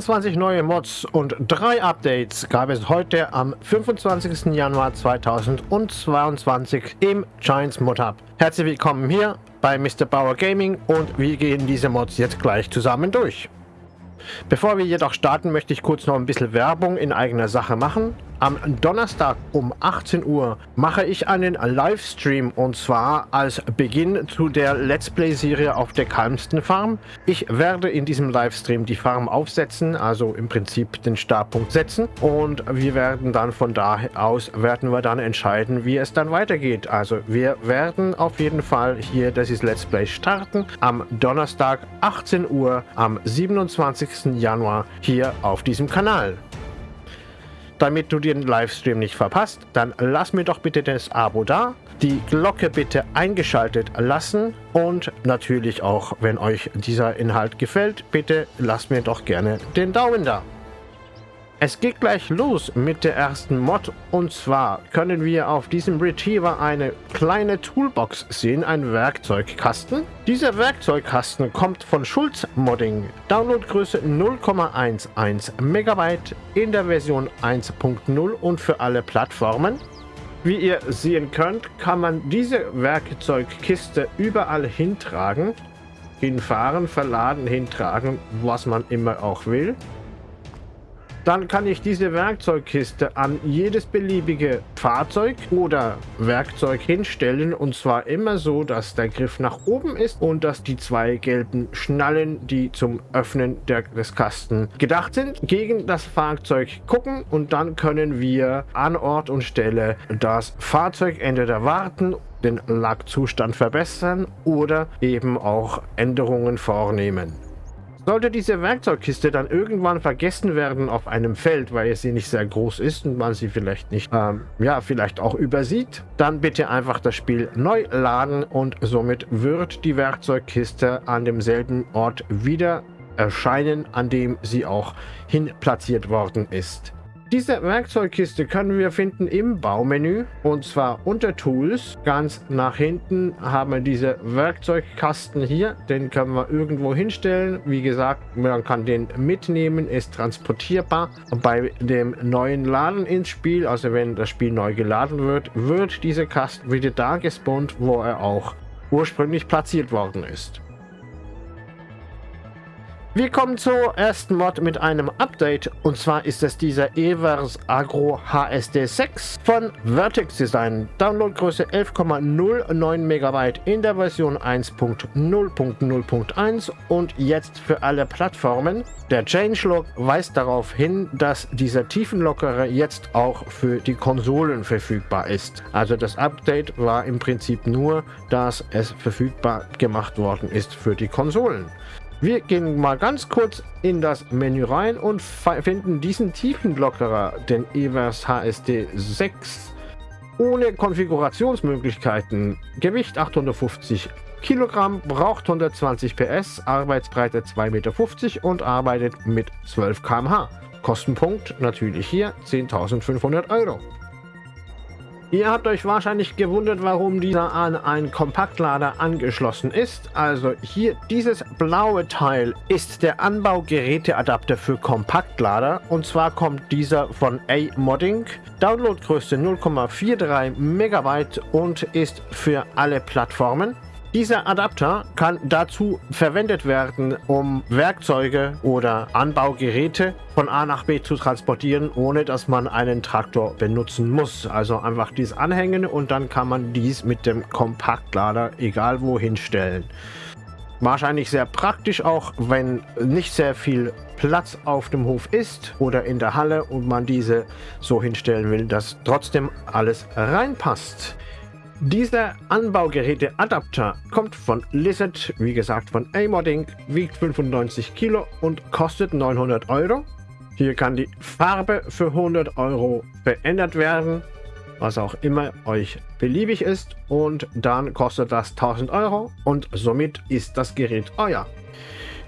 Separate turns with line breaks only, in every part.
22 neue Mods und drei Updates gab es heute am 25. Januar 2022 im Giants Mod Hub. Herzlich willkommen hier bei Mr. Bauer Gaming und wir gehen diese Mods jetzt gleich zusammen durch. Bevor wir jedoch starten, möchte ich kurz noch ein bisschen Werbung in eigener Sache machen. Am Donnerstag um 18 Uhr mache ich einen Livestream und zwar als Beginn zu der Let's Play-Serie auf der Kalmsten Farm. Ich werde in diesem Livestream die Farm aufsetzen, also im Prinzip den Startpunkt setzen und wir werden dann von da aus werden wir dann entscheiden, wie es dann weitergeht. Also wir werden auf jeden Fall hier das ist Let's Play starten am Donnerstag 18 Uhr am 27. Januar hier auf diesem Kanal. Damit du den Livestream nicht verpasst, dann lass mir doch bitte das Abo da, die Glocke bitte eingeschaltet lassen und natürlich auch, wenn euch dieser Inhalt gefällt, bitte lasst mir doch gerne den Daumen da. Es geht gleich los mit der ersten Mod und zwar können wir auf diesem Retriever eine kleine Toolbox sehen, ein Werkzeugkasten. Dieser Werkzeugkasten kommt von Schulz Modding, Downloadgröße 0,11 MB in der Version 1.0 und für alle Plattformen. Wie ihr sehen könnt, kann man diese Werkzeugkiste überall hintragen, hinfahren, verladen, hintragen, was man immer auch will. Dann kann ich diese Werkzeugkiste an jedes beliebige Fahrzeug oder Werkzeug hinstellen und zwar immer so, dass der Griff nach oben ist und dass die zwei gelben Schnallen, die zum Öffnen der, des Kasten gedacht sind, gegen das Fahrzeug gucken und dann können wir an Ort und Stelle das Fahrzeug entweder warten den Lackzustand verbessern oder eben auch Änderungen vornehmen. Sollte diese Werkzeugkiste dann irgendwann vergessen werden auf einem Feld, weil sie nicht sehr groß ist und man sie vielleicht nicht, ähm, ja, vielleicht auch übersieht, dann bitte einfach das Spiel neu laden und somit wird die Werkzeugkiste an demselben Ort wieder erscheinen, an dem sie auch hin platziert worden ist. Diese Werkzeugkiste können wir finden im Baumenü und zwar unter Tools. Ganz nach hinten haben wir diese Werkzeugkasten hier. Den können wir irgendwo hinstellen. Wie gesagt, man kann den mitnehmen, ist transportierbar. Bei dem neuen Laden ins Spiel, also wenn das Spiel neu geladen wird, wird dieser Kasten wieder da gespawnt, wo er auch ursprünglich platziert worden ist. Wir kommen zur ersten Mod mit einem Update und zwar ist es dieser Evers Agro HSD 6 von Vertex Design. Downloadgröße 11,09 MB in der Version 1.0.0.1 und jetzt für alle Plattformen. Der Changelog weist darauf hin, dass dieser Tiefenlockerer jetzt auch für die Konsolen verfügbar ist. Also das Update war im Prinzip nur, dass es verfügbar gemacht worden ist für die Konsolen. Wir gehen mal ganz kurz in das Menü rein und finden diesen Tiefenlockerer, den Evers HSD 6, ohne Konfigurationsmöglichkeiten. Gewicht 850 Kilogramm, braucht 120 PS, Arbeitsbreite 2,50 Meter und arbeitet mit 12 km/h. Kostenpunkt natürlich hier 10.500 Euro. Ihr habt euch wahrscheinlich gewundert, warum dieser an einen Kompaktlader angeschlossen ist. Also hier dieses blaue Teil ist der Anbaugeräteadapter für Kompaktlader und zwar kommt dieser von A-Modding. Downloadgröße 0,43 Megabyte und ist für alle Plattformen. Dieser Adapter kann dazu verwendet werden, um Werkzeuge oder Anbaugeräte von A nach B zu transportieren, ohne dass man einen Traktor benutzen muss. Also einfach dies anhängen und dann kann man dies mit dem Kompaktlader egal wohin stellen. Wahrscheinlich sehr praktisch auch, wenn nicht sehr viel Platz auf dem Hof ist oder in der Halle und man diese so hinstellen will, dass trotzdem alles reinpasst. Dieser Anbaugeräte-Adapter kommt von Lizard, wie gesagt von A-Modding, wiegt 95 Kilo und kostet 900 Euro. Hier kann die Farbe für 100 Euro verändert werden, was auch immer euch beliebig ist. Und dann kostet das 1000 Euro und somit ist das Gerät euer.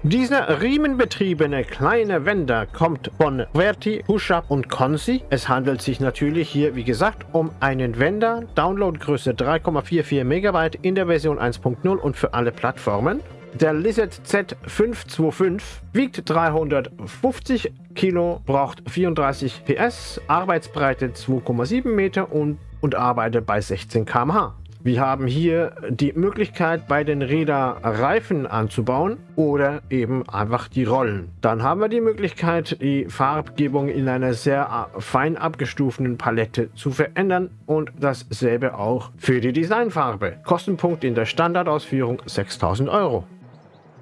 Dieser riemenbetriebene kleine Wender kommt von Verti, Pushup und Consi. Es handelt sich natürlich hier, wie gesagt, um einen Wender. Downloadgröße 3,44 MB in der Version 1.0 und für alle Plattformen. Der Lizard Z525 wiegt 350 Kilo, braucht 34 PS, Arbeitsbreite 2,7 Meter und, und arbeitet bei 16 km/h. Wir haben hier die Möglichkeit, bei den Rädern Reifen anzubauen oder eben einfach die Rollen. Dann haben wir die Möglichkeit, die Farbgebung in einer sehr fein abgestuften Palette zu verändern und dasselbe auch für die Designfarbe. Kostenpunkt in der Standardausführung 6000 Euro.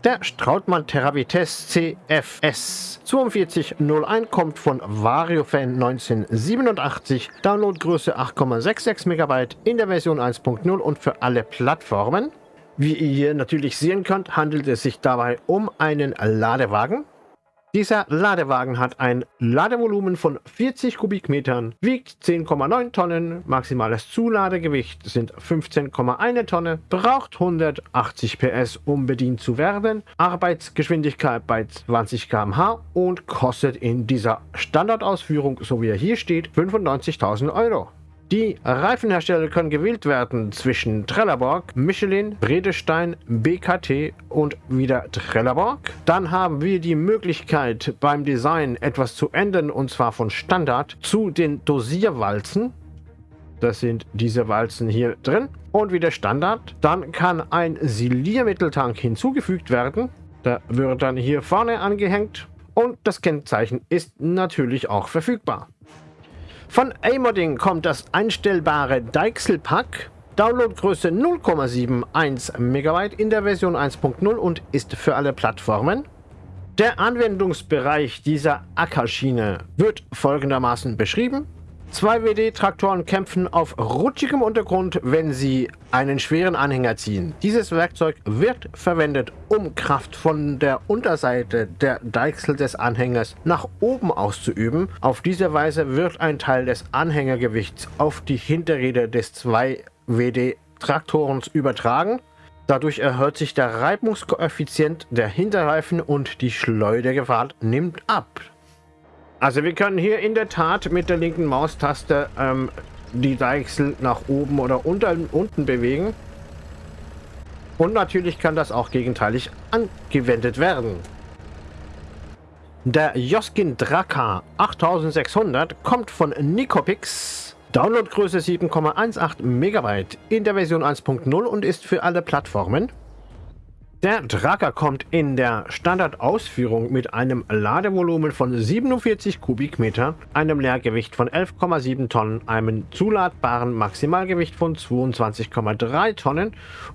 Der Strautmann Teravites CFS 4201 kommt von VarioFan 1987, Downloadgröße 8,66 MB in der Version 1.0 und für alle Plattformen. Wie ihr natürlich sehen könnt, handelt es sich dabei um einen Ladewagen dieser Ladewagen hat ein Ladevolumen von 40 Kubikmetern, wiegt 10,9 Tonnen, maximales Zuladegewicht sind 15,1 Tonne, braucht 180 PS, um bedient zu werden, Arbeitsgeschwindigkeit bei 20 km/h und kostet in dieser Standardausführung, so wie er hier steht, 95.000 Euro. Die Reifenhersteller können gewählt werden zwischen Trelleborg, Michelin, Bredestein, BKT und wieder Trelleborg. Dann haben wir die Möglichkeit beim Design etwas zu ändern und zwar von Standard zu den Dosierwalzen. Das sind diese Walzen hier drin. Und wieder Standard. Dann kann ein Siliermitteltank hinzugefügt werden. Da wird dann hier vorne angehängt. Und das Kennzeichen ist natürlich auch verfügbar. Von Amodding kommt das einstellbare Deichsel-Pack. Downloadgröße 0,71 MB in der Version 1.0 und ist für alle Plattformen. Der Anwendungsbereich dieser Ackerschiene wird folgendermaßen beschrieben. Zwei WD-Traktoren kämpfen auf rutschigem Untergrund, wenn sie einen schweren Anhänger ziehen. Dieses Werkzeug wird verwendet, um Kraft von der Unterseite der Deichsel des Anhängers nach oben auszuüben. Auf diese Weise wird ein Teil des Anhängergewichts auf die Hinterräder des 2 WD-Traktorens übertragen. Dadurch erhöht sich der Reibungskoeffizient der Hinterreifen und die Schleudergefahr nimmt ab. Also wir können hier in der Tat mit der linken Maustaste ähm, die Deichsel nach oben oder unter, unten bewegen. Und natürlich kann das auch gegenteilig angewendet werden. Der Joskin Draka 8600 kommt von Nicopix. Downloadgröße 7,18 MB in der Version 1.0 und ist für alle Plattformen. Der Tracker kommt in der Standardausführung mit einem Ladevolumen von 47 Kubikmeter, einem Leergewicht von 11,7 Tonnen, einem zuladbaren Maximalgewicht von 22,3 Tonnen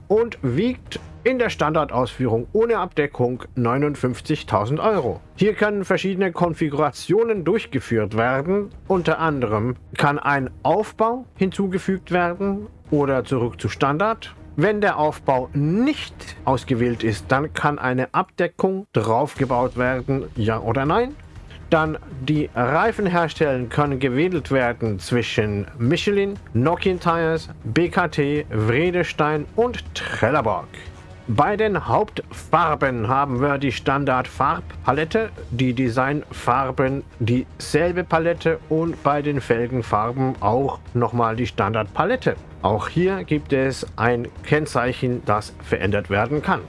und wiegt in der Standardausführung ohne Abdeckung 59.000 Euro. Hier können verschiedene Konfigurationen durchgeführt werden. Unter anderem kann ein Aufbau hinzugefügt werden oder zurück zu Standard wenn der Aufbau nicht ausgewählt ist, dann kann eine Abdeckung draufgebaut werden, ja oder nein. Dann die Reifenhersteller können gewählt werden zwischen Michelin, Nokian Tires, BKT, Vredestein und Trelleborg. Bei den Hauptfarben haben wir die Standard-Farbpalette, die Designfarben dieselbe Palette und bei den Felgenfarben auch nochmal die Standardpalette. Auch hier gibt es ein Kennzeichen, das verändert werden kann.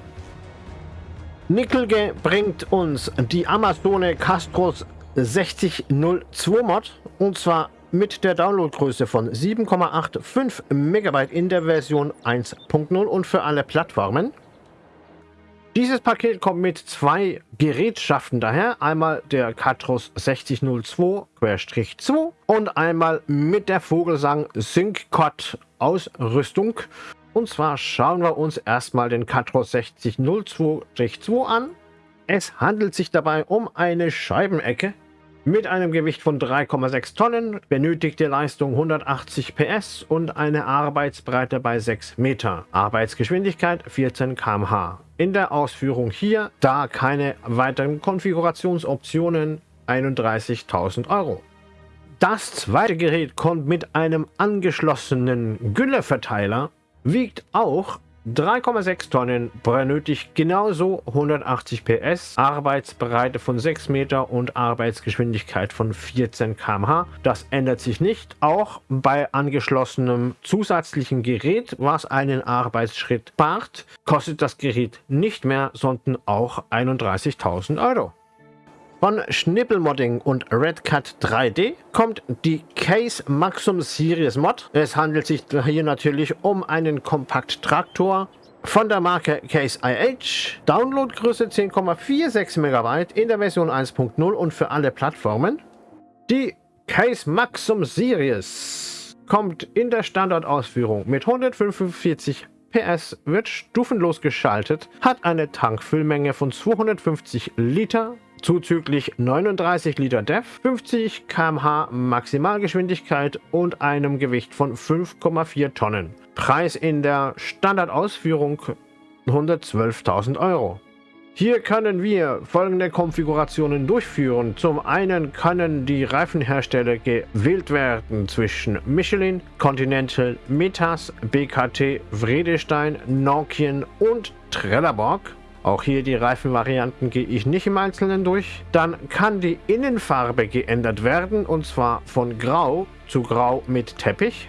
Nickelge bringt uns die Amazone Castros 6002 Mod und zwar mit der Downloadgröße von 7,85 MB in der Version 1.0 und für alle Plattformen. Dieses Paket kommt mit zwei Gerätschaften daher. Einmal der Catros 6002-2 und einmal mit der Vogelsang SyncCod Ausrüstung. Und zwar schauen wir uns erstmal den Catros 6002-2 an. Es handelt sich dabei um eine Scheibenecke mit einem Gewicht von 3,6 Tonnen, benötigte Leistung 180 PS und eine Arbeitsbreite bei 6 Meter. Arbeitsgeschwindigkeit 14 km/h. In der Ausführung hier, da keine weiteren Konfigurationsoptionen, 31.000 Euro. Das zweite Gerät kommt mit einem angeschlossenen Gülleverteiler, wiegt auch 3,6 Tonnen benötigt genauso 180 PS, Arbeitsbreite von 6 Meter und Arbeitsgeschwindigkeit von 14 km/h. Das ändert sich nicht, auch bei angeschlossenem zusätzlichen Gerät, was einen Arbeitsschritt spart, kostet das Gerät nicht mehr, sondern auch 31.000 Euro. Von Schnippelmodding und Redcat 3D kommt die Case Maxim Series Mod. Es handelt sich hier natürlich um einen Kompakt-Traktor von der Marke Case IH. Downloadgröße 10,46 MB in der Version 1.0 und für alle Plattformen. Die Case Maxim Series kommt in der Standardausführung mit 145 PS, wird stufenlos geschaltet, hat eine Tankfüllmenge von 250 Liter, zuzüglich 39 Liter DEF, 50 km/h Maximalgeschwindigkeit und einem Gewicht von 5,4 Tonnen. Preis in der Standardausführung 112.000 Euro. Hier können wir folgende Konfigurationen durchführen. Zum einen können die Reifenhersteller gewählt werden zwischen Michelin, Continental, Metas, BKT, Vredestein, Nokian und Trelleborg. Auch hier die Reifenvarianten gehe ich nicht im Einzelnen durch. Dann kann die Innenfarbe geändert werden und zwar von Grau zu Grau mit Teppich.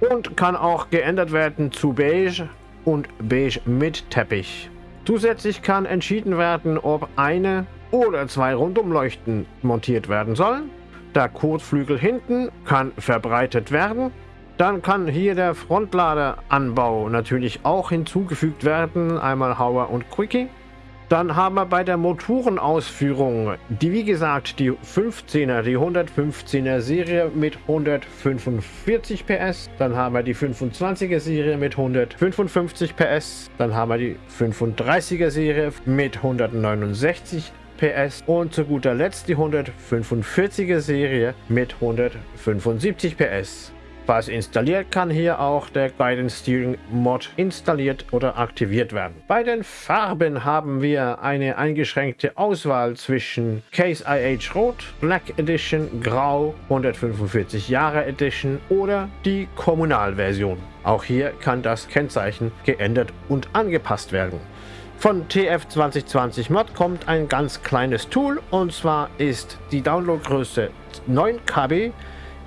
Und kann auch geändert werden zu Beige und Beige mit Teppich. Zusätzlich kann entschieden werden, ob eine oder zwei Rundumleuchten montiert werden sollen. Der Kotflügel hinten kann verbreitet werden dann kann hier der Frontladeranbau natürlich auch hinzugefügt werden. Einmal Hauer und Quickie. Dann haben wir bei der Motorenausführung, die wie gesagt die 15er, die 115er Serie mit 145 PS. Dann haben wir die 25er Serie mit 155 PS. Dann haben wir die 35er Serie mit 169 PS. Und zu guter Letzt die 145er Serie mit 175 PS. Falls installiert, kann hier auch der Guidance Steering Mod installiert oder aktiviert werden. Bei den Farben haben wir eine eingeschränkte Auswahl zwischen Case IH Rot, Black Edition, Grau, 145 Jahre Edition oder die Kommunalversion. Auch hier kann das Kennzeichen geändert und angepasst werden. Von TF 2020 Mod kommt ein ganz kleines Tool und zwar ist die Downloadgröße 9 KB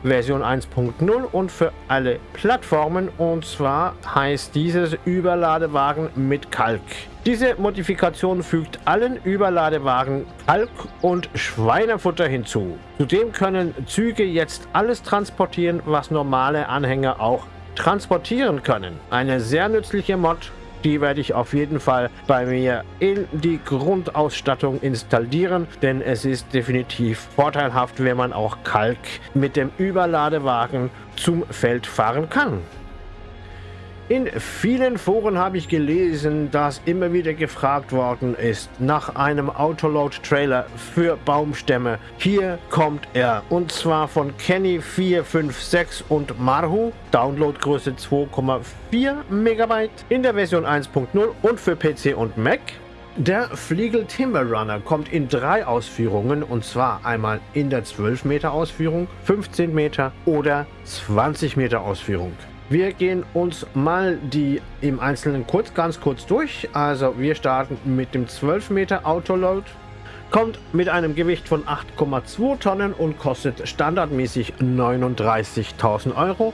Version 1.0 und für alle Plattformen und zwar heißt dieses Überladewagen mit Kalk. Diese Modifikation fügt allen Überladewagen Kalk und Schweinefutter hinzu. Zudem können Züge jetzt alles transportieren, was normale Anhänger auch transportieren können. Eine sehr nützliche Mod die werde ich auf jeden Fall bei mir in die Grundausstattung installieren, denn es ist definitiv vorteilhaft, wenn man auch Kalk mit dem Überladewagen zum Feld fahren kann. In vielen Foren habe ich gelesen, dass immer wieder gefragt worden ist nach einem Autoload-Trailer für Baumstämme. Hier kommt er und zwar von Kenny456 und Marhu. Downloadgröße 2,4 MB in der Version 1.0 und für PC und Mac. Der Fliegel Timber Runner kommt in drei Ausführungen und zwar einmal in der 12 Meter Ausführung, 15 Meter oder 20 Meter Ausführung. Wir gehen uns mal die im Einzelnen kurz, ganz kurz durch. Also wir starten mit dem 12 Meter Autoload. Kommt mit einem Gewicht von 8,2 Tonnen und kostet standardmäßig 39.000 Euro.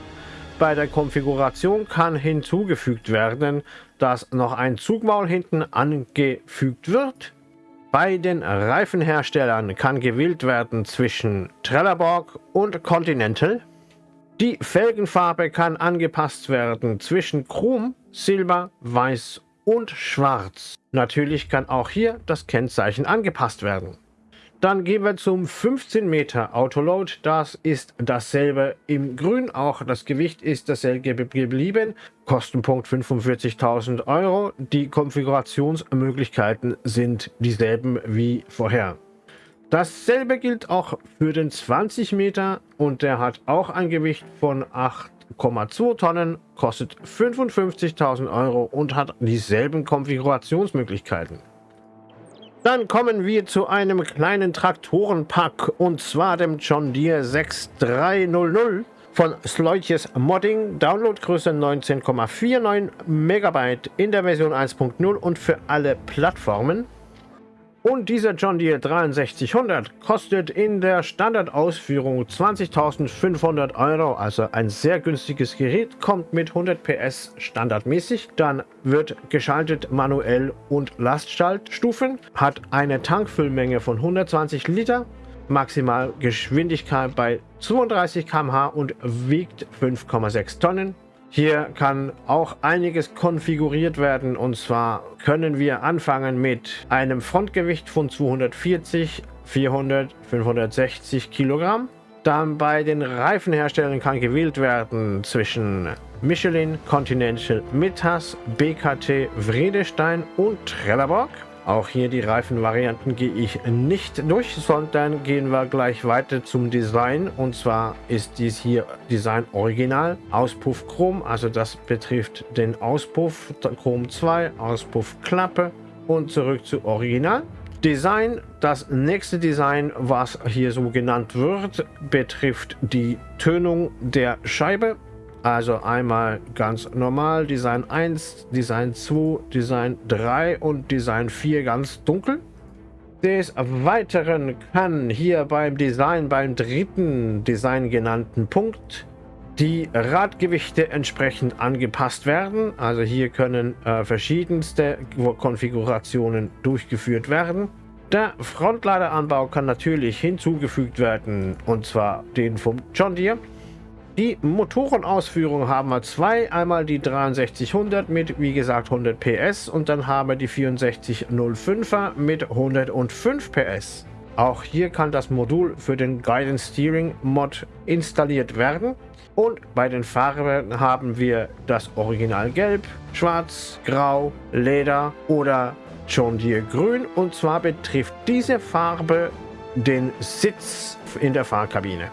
Bei der Konfiguration kann hinzugefügt werden, dass noch ein Zugmaul hinten angefügt wird. Bei den Reifenherstellern kann gewählt werden zwischen Trelleborg und Continental. Die Felgenfarbe kann angepasst werden zwischen Chrom, Silber, Weiß und Schwarz. Natürlich kann auch hier das Kennzeichen angepasst werden. Dann gehen wir zum 15 Meter Autoload. Das ist dasselbe im Grün. Auch das Gewicht ist dasselbe geblieben. Kostenpunkt 45.000 Euro. Die Konfigurationsmöglichkeiten sind dieselben wie vorher. Dasselbe gilt auch für den 20 Meter und der hat auch ein Gewicht von 8,2 Tonnen, kostet 55.000 Euro und hat dieselben Konfigurationsmöglichkeiten. Dann kommen wir zu einem kleinen Traktorenpack und zwar dem John Deere 6300. von Sleutjes Modding, Downloadgröße 19,49 MB in der Version 1.0 und für alle Plattformen. Und dieser John Deere 6300 kostet in der Standardausführung 20.500 Euro, also ein sehr günstiges Gerät, kommt mit 100 PS standardmäßig, dann wird geschaltet manuell und Lastschaltstufen, hat eine Tankfüllmenge von 120 Liter, Maximalgeschwindigkeit bei 32 km/h und wiegt 5,6 Tonnen. Hier kann auch einiges konfiguriert werden und zwar können wir anfangen mit einem Frontgewicht von 240, 400, 560 Kilogramm. Dann bei den Reifenherstellern kann gewählt werden zwischen Michelin, Continental, Mittas, BKT, Vredestein und Trelleborg. Auch hier die Reifenvarianten gehe ich nicht durch, sondern gehen wir gleich weiter zum Design. Und zwar ist dies hier Design Original, Auspuff Chrom, also das betrifft den Auspuff Chrom 2, Auspuff Klappe und zurück zu Original. Design, das nächste Design, was hier so genannt wird, betrifft die Tönung der Scheibe. Also einmal ganz normal, Design 1, Design 2, Design 3 und Design 4 ganz dunkel. Des Weiteren kann hier beim Design, beim dritten Design genannten Punkt, die Radgewichte entsprechend angepasst werden. Also hier können äh, verschiedenste Konfigurationen durchgeführt werden. Der Frontladeranbau kann natürlich hinzugefügt werden, und zwar den vom John Deere. Die Motorenausführung haben wir zwei. Einmal die 6300 mit, wie gesagt, 100 PS und dann haben wir die 6405er mit 105 PS. Auch hier kann das Modul für den Guidance Steering Mod installiert werden. Und bei den Farben haben wir das Original Gelb, Schwarz, Grau, Leder oder John Deere Grün. Und zwar betrifft diese Farbe den Sitz in der Fahrkabine.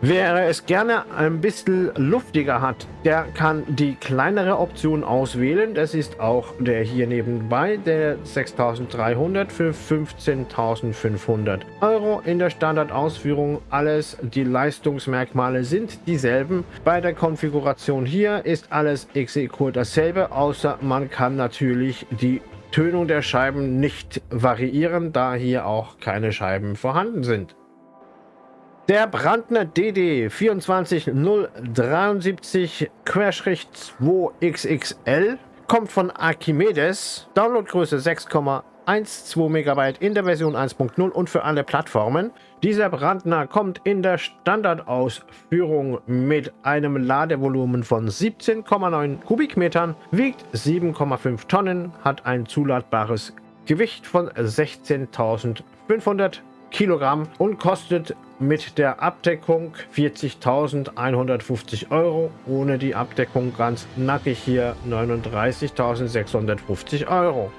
Wer es gerne ein bisschen luftiger hat, der kann die kleinere Option auswählen. Das ist auch der hier nebenbei, der 6300 für 15.500 Euro in der Standardausführung. Alles, die Leistungsmerkmale sind dieselben. Bei der Konfiguration hier ist alles exekur dasselbe, außer man kann natürlich die Tönung der Scheiben nicht variieren, da hier auch keine Scheiben vorhanden sind. Der Brandner DD 24073-2XXL kommt von Archimedes, Downloadgröße 6,12 MB in der Version 1.0 und für alle Plattformen. Dieser Brandner kommt in der Standardausführung mit einem Ladevolumen von 17,9 Kubikmetern, wiegt 7,5 Tonnen, hat ein zuladbares Gewicht von 16.500 Kilogramm und kostet mit der Abdeckung 40.150 Euro. Ohne die Abdeckung ganz nackig hier 39.650 Euro.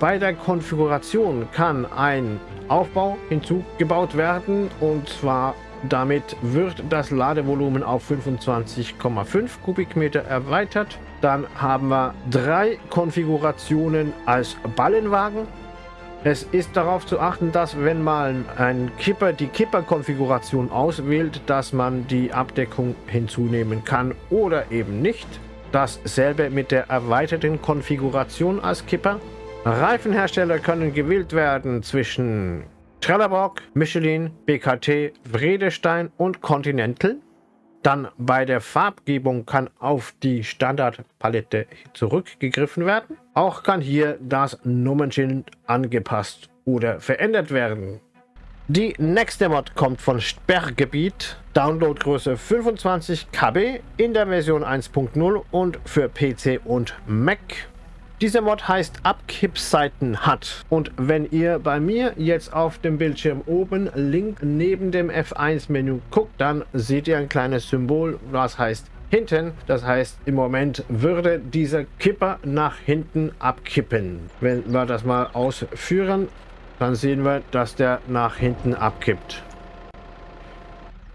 Bei der Konfiguration kann ein Aufbau hinzugebaut werden und zwar damit wird das Ladevolumen auf 25,5 Kubikmeter erweitert. Dann haben wir drei Konfigurationen als Ballenwagen es ist darauf zu achten, dass wenn man ein Kipper die Kipper-Konfiguration auswählt, dass man die Abdeckung hinzunehmen kann oder eben nicht. Dasselbe mit der erweiterten Konfiguration als Kipper. Reifenhersteller können gewählt werden zwischen Trelleborg, Michelin, BKT, Vredestein und Continental. Dann bei der Farbgebung kann auf die Standardpalette zurückgegriffen werden. Auch kann hier das Nummernschild angepasst oder verändert werden. Die nächste Mod kommt von Sperrgebiet, Downloadgröße 25 KB in der Version 1.0 und für PC und Mac dieser Mod heißt Abkippseiten hat. Und wenn ihr bei mir jetzt auf dem Bildschirm oben link neben dem F1-Menü guckt, dann seht ihr ein kleines Symbol, was heißt hinten. Das heißt, im Moment würde dieser Kipper nach hinten abkippen. Wenn wir das mal ausführen, dann sehen wir, dass der nach hinten abkippt.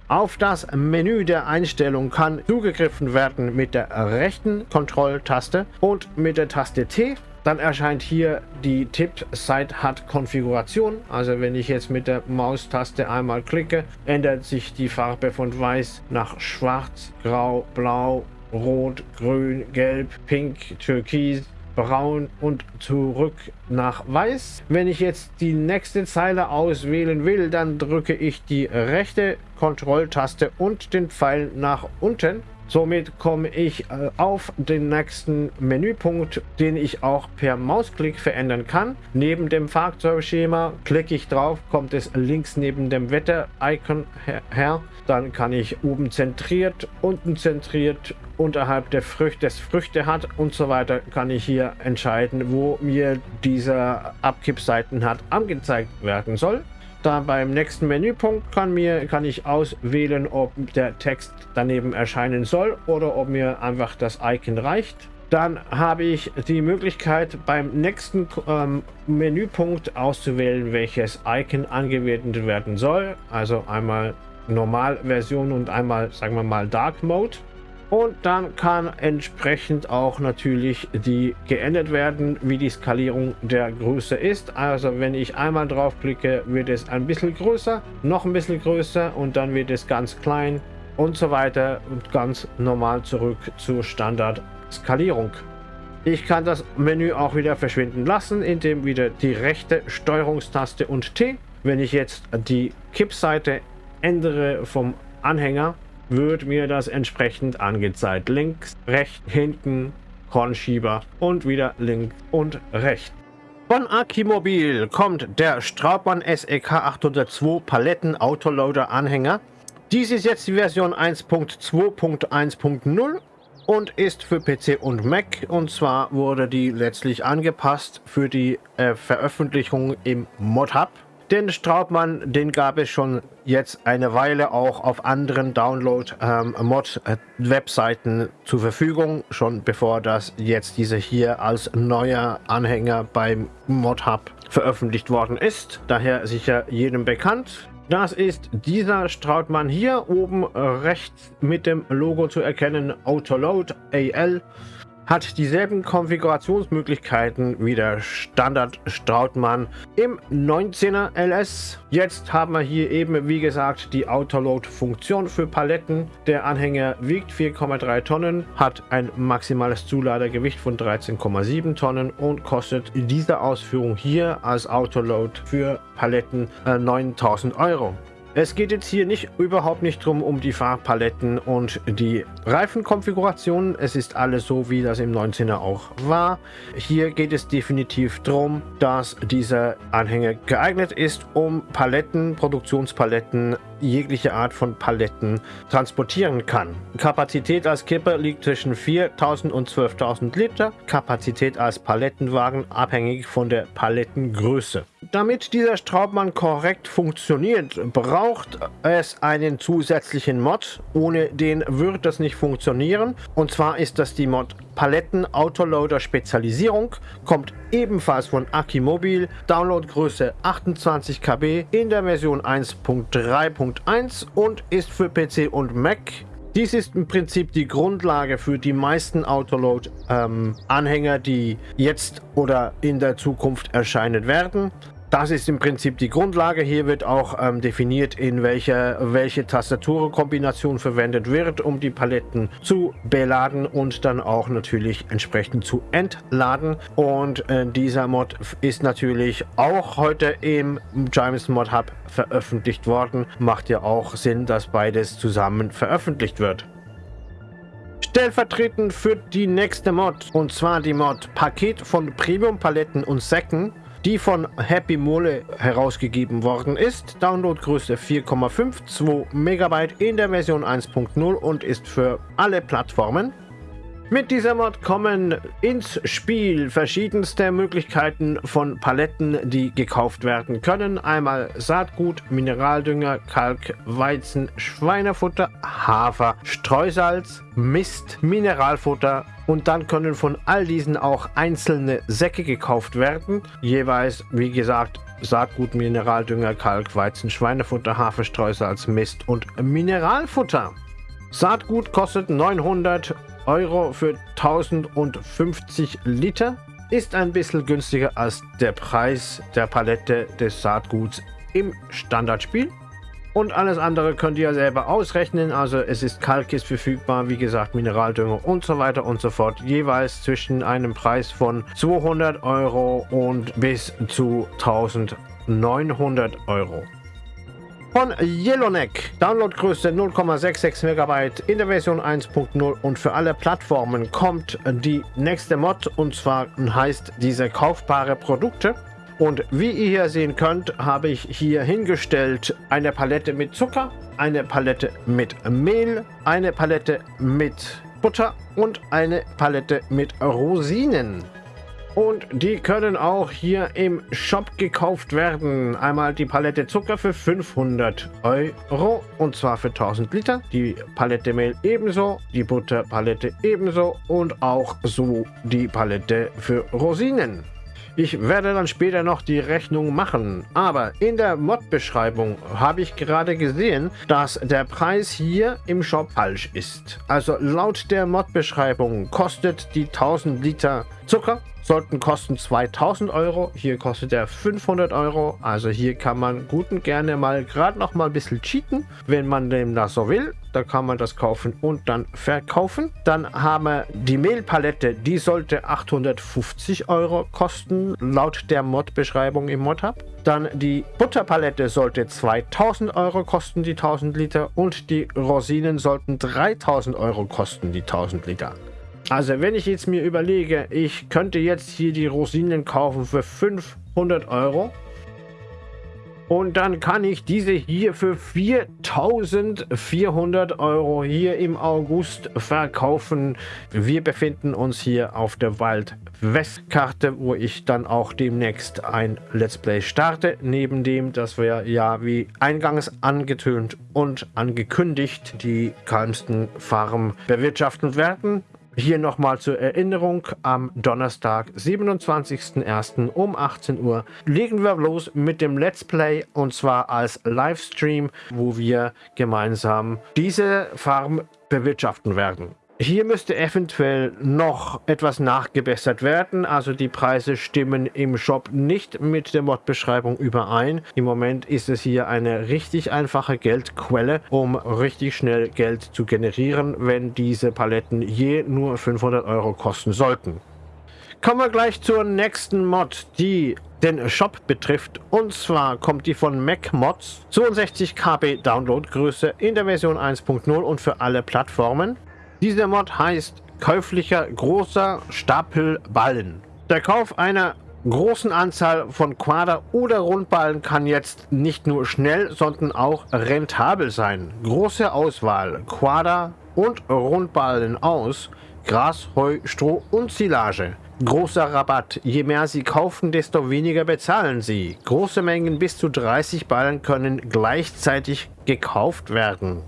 Auf das Menü der Einstellung kann zugegriffen werden mit der rechten Kontrolltaste und mit der Taste T. Dann erscheint hier die Tipp-Site hat Konfiguration. Also wenn ich jetzt mit der Maustaste einmal klicke, ändert sich die Farbe von weiß nach schwarz, grau, blau, rot, grün, gelb, pink, türkis, braun und zurück nach weiß. Wenn ich jetzt die nächste Zeile auswählen will, dann drücke ich die rechte Kontrolltaste und den Pfeil nach unten. Somit komme ich äh, auf den nächsten Menüpunkt, den ich auch per Mausklick verändern kann. Neben dem Fahrzeugschema klicke ich drauf, kommt es links neben dem Wetter-Icon her. Dann kann ich oben zentriert, unten zentriert, unterhalb der Früchte, des Früchte hat und so weiter, kann ich hier entscheiden, wo mir dieser Abkippseiten hat angezeigt werden soll. Da beim nächsten Menüpunkt kann, mir, kann ich auswählen, ob der Text daneben erscheinen soll oder ob mir einfach das Icon reicht. Dann habe ich die Möglichkeit beim nächsten ähm, Menüpunkt auszuwählen, welches Icon angewendet werden soll. Also einmal Normalversion und einmal, sagen wir mal, Dark Mode. Und dann kann entsprechend auch natürlich die geändert werden, wie die Skalierung der Größe ist. Also wenn ich einmal draufklicke, wird es ein bisschen größer, noch ein bisschen größer und dann wird es ganz klein und so weiter und ganz normal zurück zur Standard-Skalierung. Ich kann das Menü auch wieder verschwinden lassen, indem wieder die rechte Steuerungstaste und T. Wenn ich jetzt die Kippseite ändere vom Anhänger, wird mir das entsprechend angezeigt. Links, rechts, hinten, Kornschieber und wieder links und rechts. Von Akimobil kommt der Straubmann SEK 802 Paletten Autoloader Anhänger. Dies ist jetzt die Version 1.2.1.0 und ist für PC und Mac und zwar wurde die letztlich angepasst für die äh, Veröffentlichung im ModHub. Den Straubmann, den gab es schon jetzt eine Weile auch auf anderen Download-Mod-Webseiten ähm, zur Verfügung, schon bevor das jetzt diese hier als neuer Anhänger beim ModHub veröffentlicht worden ist. Daher sicher jedem bekannt. Das ist dieser Strautmann hier oben rechts mit dem Logo zu erkennen, Autoload AL hat dieselben Konfigurationsmöglichkeiten wie der Standard Strautmann im 19er LS. Jetzt haben wir hier eben, wie gesagt, die Autoload-Funktion für Paletten. Der Anhänger wiegt 4,3 Tonnen, hat ein maximales Zuladergewicht von 13,7 Tonnen und kostet in dieser Ausführung hier als Autoload für Paletten äh, 9000 Euro. Es geht jetzt hier nicht überhaupt nicht drum um die Farbpaletten und die Reifenkonfiguration. Es ist alles so, wie das im 19er auch war. Hier geht es definitiv darum, dass dieser Anhänger geeignet ist, um Paletten, Produktionspaletten jegliche Art von Paletten transportieren kann. Kapazität als Kipper liegt zwischen 4000 und 12.000 Liter, Kapazität als Palettenwagen abhängig von der Palettengröße. Damit dieser Straubmann korrekt funktioniert, braucht es einen zusätzlichen Mod. Ohne den wird das nicht funktionieren. Und zwar ist das die Mod Paletten Autoloader Spezialisierung, kommt ebenfalls von Akimobil, Downloadgröße 28 KB in der Version 1.3.1 und ist für PC und Mac dies ist im Prinzip die Grundlage für die meisten Autoload-Anhänger, ähm, die jetzt oder in der Zukunft erscheinen werden. Das ist im Prinzip die Grundlage. Hier wird auch ähm, definiert, in welcher welche Tastaturkombination verwendet wird, um die Paletten zu beladen und dann auch natürlich entsprechend zu entladen. Und äh, dieser Mod ist natürlich auch heute im James Mod Hub veröffentlicht worden. Macht ja auch Sinn, dass beides zusammen veröffentlicht wird. Stellvertretend für die nächste Mod, und zwar die Mod Paket von Premium Paletten und Säcken die von Happy Mole herausgegeben worden ist. Downloadgröße 4,52 MB in der Version 1.0 und ist für alle Plattformen. Mit dieser Mod kommen ins Spiel verschiedenste Möglichkeiten von Paletten, die gekauft werden können. Einmal Saatgut, Mineraldünger, Kalk, Weizen, Schweinefutter, Hafer, Streusalz, Mist, Mineralfutter und dann können von all diesen auch einzelne Säcke gekauft werden. Jeweils, wie gesagt, Saatgut, Mineraldünger, Kalk, Weizen, Schweinefutter, Hafer, Streusalz, Mist und Mineralfutter. Saatgut kostet 900 Euro für 1050 Liter. ist ein bisschen günstiger als der Preis der Palette des Saatguts im Standardspiel. Und alles andere könnt ihr selber ausrechnen. Also es ist Kalkis verfügbar, wie gesagt, Mineraldünger und so weiter und so fort. Jeweils zwischen einem Preis von 200 Euro und bis zu 1900 Euro. Von Yellowneck, Downloadgröße 0,66 MB in der Version 1.0 und für alle Plattformen kommt die nächste Mod und zwar heißt diese kaufbare Produkte. Und wie ihr hier sehen könnt, habe ich hier hingestellt eine Palette mit Zucker, eine Palette mit Mehl, eine Palette mit Butter und eine Palette mit Rosinen. Und die können auch hier im Shop gekauft werden. Einmal die Palette Zucker für 500 Euro und zwar für 1000 Liter. Die Palette Mehl ebenso, die Butterpalette ebenso und auch so die Palette für Rosinen. Ich werde dann später noch die Rechnung machen. Aber in der Mod-Beschreibung habe ich gerade gesehen, dass der Preis hier im Shop falsch ist. Also laut der Mod-Beschreibung kostet die 1000 Liter Zucker sollten kosten 2000 Euro. Hier kostet er 500 Euro. Also hier kann man gut und gerne mal gerade noch mal ein bisschen cheaten, wenn man dem das so will. Da kann man das kaufen und dann verkaufen. Dann haben wir die Mehlpalette. Die sollte 850 Euro kosten, laut der Mod-Beschreibung im Mod-Hub. Dann die Butterpalette sollte 2000 Euro kosten, die 1000 Liter. Und die Rosinen sollten 3000 Euro kosten, die 1000 Liter. Also wenn ich jetzt mir überlege, ich könnte jetzt hier die Rosinen kaufen für 500 Euro. Und dann kann ich diese hier für 4400 Euro hier im August verkaufen. Wir befinden uns hier auf der Wald-West-Karte, wo ich dann auch demnächst ein Let's Play starte. Neben dem, dass wir ja wie eingangs angetönt und angekündigt die kalmsten Farm bewirtschaften werden. Hier nochmal zur Erinnerung, am Donnerstag, 27.01. um 18 Uhr legen wir los mit dem Let's Play und zwar als Livestream, wo wir gemeinsam diese Farm bewirtschaften werden. Hier müsste eventuell noch etwas nachgebessert werden. Also die Preise stimmen im Shop nicht mit der Mod-Beschreibung überein. Im Moment ist es hier eine richtig einfache Geldquelle, um richtig schnell Geld zu generieren, wenn diese Paletten je nur 500 Euro kosten sollten. Kommen wir gleich zur nächsten Mod, die den Shop betrifft. Und zwar kommt die von MacMods, 62 KB Downloadgröße in der Version 1.0 und für alle Plattformen. Dieser Mod heißt käuflicher großer Stapel Ballen. Der Kauf einer großen Anzahl von Quader- oder Rundballen kann jetzt nicht nur schnell, sondern auch rentabel sein. Große Auswahl Quader- und Rundballen aus Gras, Heu, Stroh und Silage. Großer Rabatt. Je mehr Sie kaufen, desto weniger bezahlen Sie. Große Mengen bis zu 30 Ballen können gleichzeitig gekauft werden.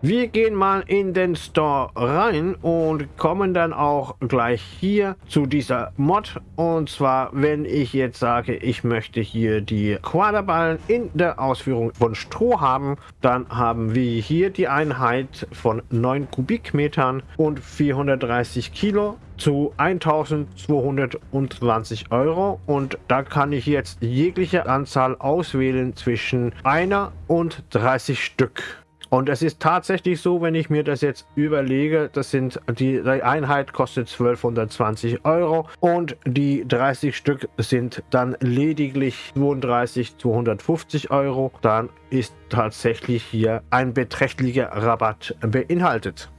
Wir gehen mal in den Store rein und kommen dann auch gleich hier zu dieser Mod. Und zwar, wenn ich jetzt sage, ich möchte hier die Quaderballen in der Ausführung von Stroh haben, dann haben wir hier die Einheit von 9 Kubikmetern und 430 Kilo zu 1220 Euro und da kann ich jetzt jegliche Anzahl auswählen zwischen einer und 30 Stück. Und es ist tatsächlich so, wenn ich mir das jetzt überlege, das sind die, Einheit kostet 1220 Euro und die 30 Stück sind dann lediglich 32 250 Euro. Dann ist tatsächlich hier ein beträchtlicher Rabatt beinhaltet.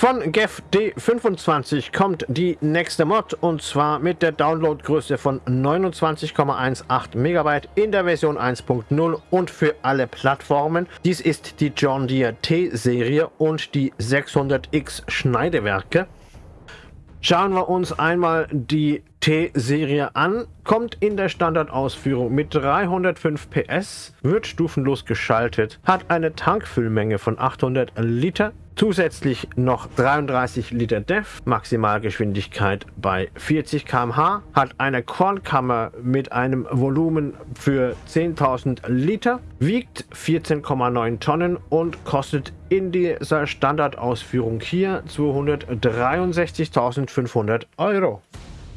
Von GEF D25 kommt die nächste Mod und zwar mit der Downloadgröße von 29,18 MB in der Version 1.0 und für alle Plattformen. Dies ist die John Deere T-Serie und die 600X Schneidewerke. Schauen wir uns einmal die T-Serie an. Kommt in der Standardausführung mit 305 PS, wird stufenlos geschaltet, hat eine Tankfüllmenge von 800 Liter, Zusätzlich noch 33 Liter DEF, Maximalgeschwindigkeit bei 40 km/h, hat eine Kornkammer mit einem Volumen für 10.000 Liter, wiegt 14,9 Tonnen und kostet in dieser Standardausführung hier 263.500 Euro.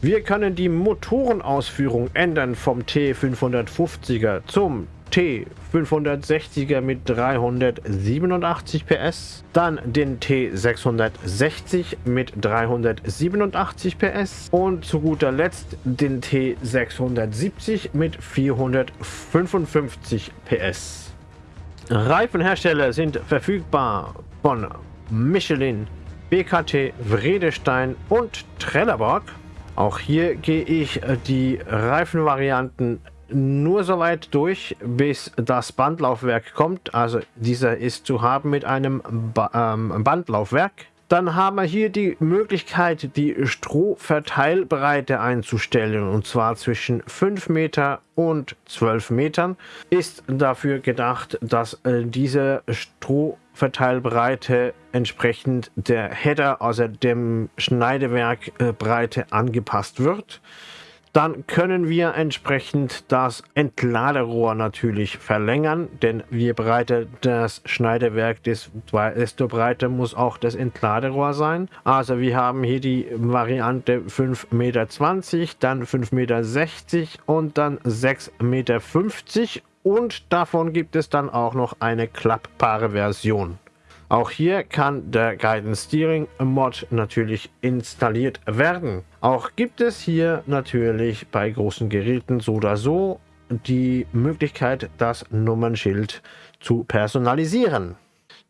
Wir können die Motorenausführung ändern vom T550er zum T560er mit 387 PS, dann den T660 mit 387 PS und zu guter Letzt den T670 mit 455 PS. Reifenhersteller sind verfügbar von Michelin, BKT, Vredestein und Trelleborg. Auch hier gehe ich die Reifenvarianten nur so weit durch, bis das Bandlaufwerk kommt. Also dieser ist zu haben mit einem ba ähm, Bandlaufwerk. Dann haben wir hier die Möglichkeit, die Strohverteilbreite einzustellen und zwar zwischen 5 Meter und 12 Metern. Ist dafür gedacht, dass äh, diese Strohverteilbreite entsprechend der Header, also dem Schneidewerk äh, angepasst wird. Dann können wir entsprechend das Entladerohr natürlich verlängern, denn je breiter das Schneidewerk, desto breiter muss auch das Entladerohr sein. Also wir haben hier die Variante 5,20 Meter, dann 5,60 Meter und dann 6,50 Meter und davon gibt es dann auch noch eine klappbare Version. Auch hier kann der Guidance Steering Mod natürlich installiert werden. Auch gibt es hier natürlich bei großen Geräten so oder so die Möglichkeit, das Nummernschild zu personalisieren.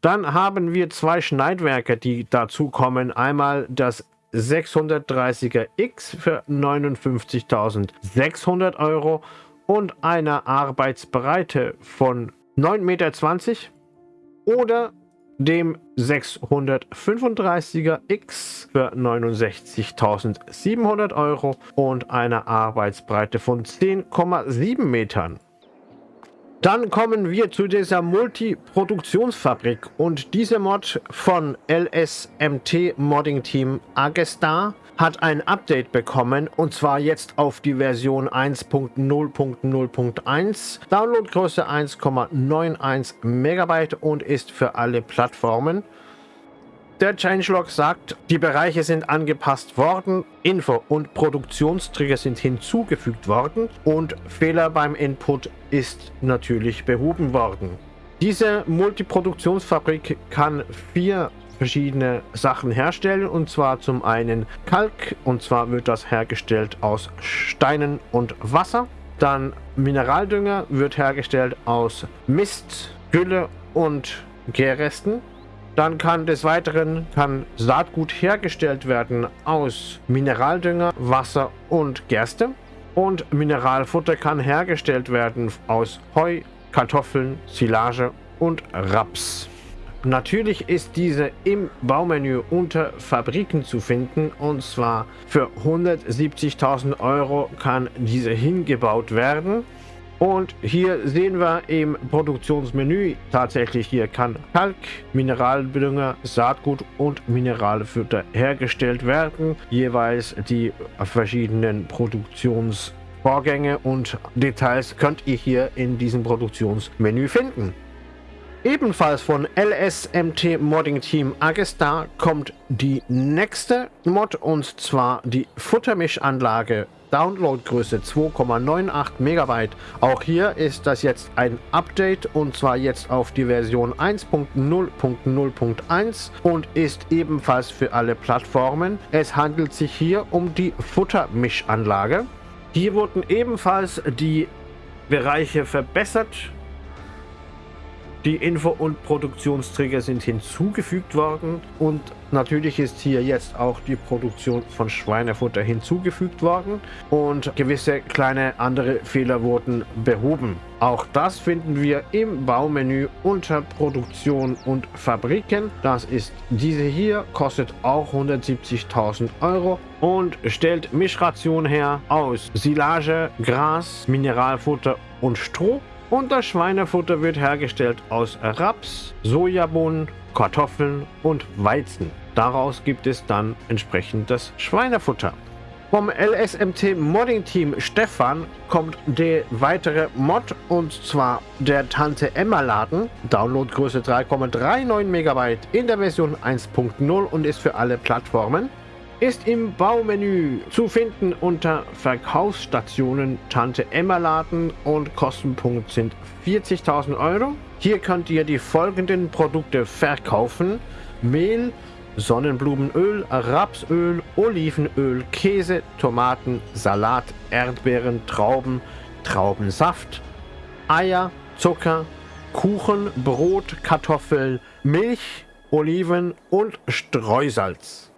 Dann haben wir zwei Schneidwerke, die dazu kommen. Einmal das 630er X für 59.600 Euro und eine Arbeitsbreite von 9,20 Meter oder dem 635er X für 69.700 Euro und einer Arbeitsbreite von 10,7 Metern. Dann kommen wir zu dieser Multiproduktionsfabrik und diese Mod von LSMT Modding Team Agestar hat ein Update bekommen und zwar jetzt auf die Version 1.0.0.1, Downloadgröße 1,91 Megabyte und ist für alle Plattformen. Der Changelog sagt, die Bereiche sind angepasst worden, Info- und Produktionstrigger sind hinzugefügt worden und Fehler beim Input ist natürlich behoben worden. Diese Multiproduktionsfabrik kann vier verschiedene Sachen herstellen und zwar zum einen Kalk und zwar wird das hergestellt aus Steinen und Wasser. Dann Mineraldünger wird hergestellt aus Mist, Gülle und Gärresten. Dann kann des Weiteren kann Saatgut hergestellt werden aus Mineraldünger, Wasser und Gerste. Und Mineralfutter kann hergestellt werden aus Heu, Kartoffeln, Silage und Raps. Natürlich ist diese im Baumenü unter Fabriken zu finden und zwar für 170.000 Euro kann diese hingebaut werden. Und hier sehen wir im Produktionsmenü tatsächlich hier kann Kalk, Mineraldünger, Saatgut und Mineralfutter hergestellt werden. Jeweils die verschiedenen Produktionsvorgänge und Details könnt ihr hier in diesem Produktionsmenü finden. Ebenfalls von LSMT Modding Team Agestar kommt die nächste Mod und zwar die Futtermischanlage Downloadgröße 2,98 Megabyte. Auch hier ist das jetzt ein Update und zwar jetzt auf die Version 1.0.0.1 und ist ebenfalls für alle Plattformen. Es handelt sich hier um die Futtermischanlage. Hier wurden ebenfalls die Bereiche verbessert die Info- und Produktionstrigger sind hinzugefügt worden und natürlich ist hier jetzt auch die Produktion von Schweinefutter hinzugefügt worden und gewisse kleine andere Fehler wurden behoben. Auch das finden wir im Baumenü unter Produktion und Fabriken. Das ist diese hier, kostet auch 170.000 Euro und stellt Mischration her aus Silage, Gras, Mineralfutter und Stroh und das Schweinefutter wird hergestellt aus Raps, Sojabohnen, Kartoffeln und Weizen. Daraus gibt es dann entsprechend das Schweinefutter. Vom LSMT Modding Team Stefan kommt der weitere Mod und zwar der Tante Emma Laden. Downloadgröße 3,39 MB in der Version 1.0 und ist für alle Plattformen. Ist im Baumenü zu finden unter Verkaufsstationen Tante Emma Laden und Kostenpunkt sind 40.000 Euro. Hier könnt ihr die folgenden Produkte verkaufen. Mehl, Sonnenblumenöl, Rapsöl, Olivenöl, Käse, Tomaten, Salat, Erdbeeren, Trauben, Traubensaft, Eier, Zucker, Kuchen, Brot, Kartoffeln, Milch, Oliven und Streusalz.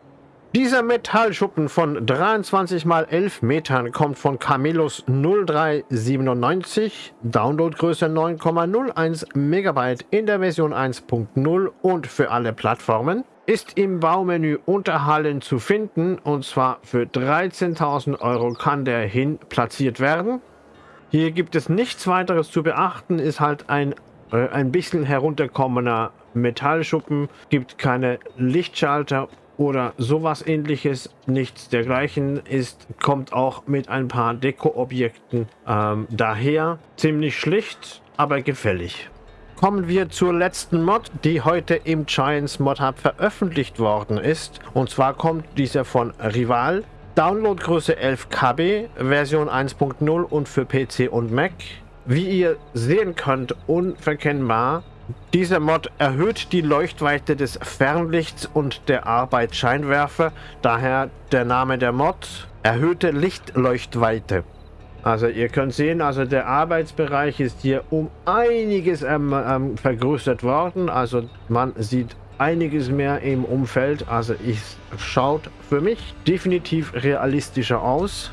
Dieser Metallschuppen von 23 x 11 Metern kommt von Camillus 0397, Downloadgröße 9,01 MB in der Version 1.0 und für alle Plattformen, ist im Baumenü Unterhallen zu finden. Und zwar für 13.000 Euro kann der hin platziert werden. Hier gibt es nichts weiteres zu beachten, ist halt ein, äh, ein bisschen herunterkommener Metallschuppen, gibt keine Lichtschalter oder sowas ähnliches. Nichts dergleichen ist, kommt auch mit ein paar Deko-Objekten ähm, daher. Ziemlich schlicht, aber gefällig. Kommen wir zur letzten Mod, die heute im Giants Mod Hub veröffentlicht worden ist. Und zwar kommt dieser von Rival. Downloadgröße 11 KB, Version 1.0 und für PC und Mac. Wie ihr sehen könnt, unverkennbar dieser Mod erhöht die Leuchtweite des Fernlichts und der Arbeitsscheinwerfer, daher der Name der Mod, erhöhte Lichtleuchtweite. Also ihr könnt sehen, also der Arbeitsbereich ist hier um einiges ähm, ähm, vergrößert worden, also man sieht einiges mehr im Umfeld, also es schaut für mich definitiv realistischer aus.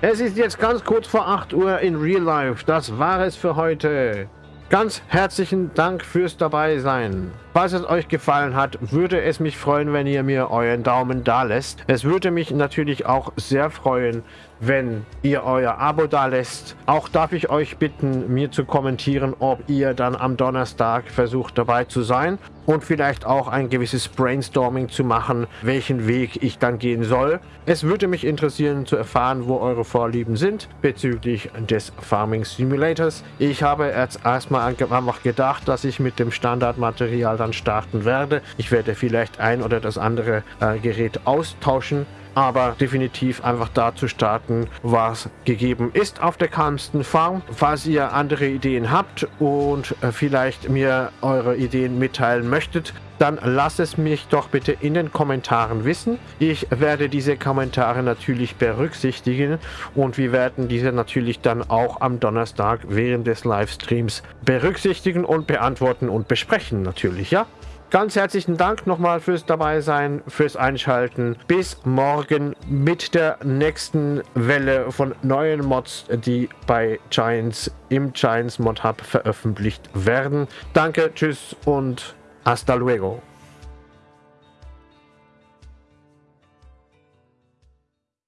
Es ist jetzt ganz kurz vor 8 Uhr in Real Life, das war es für heute. Ganz herzlichen Dank fürs dabei sein. Falls es euch gefallen hat, würde es mich freuen, wenn ihr mir euren Daumen da lässt. Es würde mich natürlich auch sehr freuen, wenn ihr euer Abo da lässt. Auch darf ich euch bitten, mir zu kommentieren, ob ihr dann am Donnerstag versucht dabei zu sein und vielleicht auch ein gewisses Brainstorming zu machen, welchen Weg ich dann gehen soll. Es würde mich interessieren zu erfahren, wo eure Vorlieben sind bezüglich des Farming Simulators. Ich habe jetzt erstmal einfach gedacht, dass ich mit dem Standardmaterial dann starten werde. Ich werde vielleicht ein oder das andere äh, Gerät austauschen aber definitiv einfach da zu starten, was gegeben ist auf der Kalmsten Farm. Falls ihr andere Ideen habt und äh, vielleicht mir eure Ideen mitteilen möchtet, dann lasst es mich doch bitte in den Kommentaren wissen. Ich werde diese Kommentare natürlich berücksichtigen und wir werden diese natürlich dann auch am Donnerstag während des Livestreams berücksichtigen und beantworten und besprechen natürlich, ja? Ganz herzlichen Dank nochmal fürs dabei sein, fürs Einschalten. Bis morgen mit der nächsten Welle von neuen Mods, die bei Giants im Giants Mod Hub veröffentlicht werden. Danke, tschüss und hasta luego.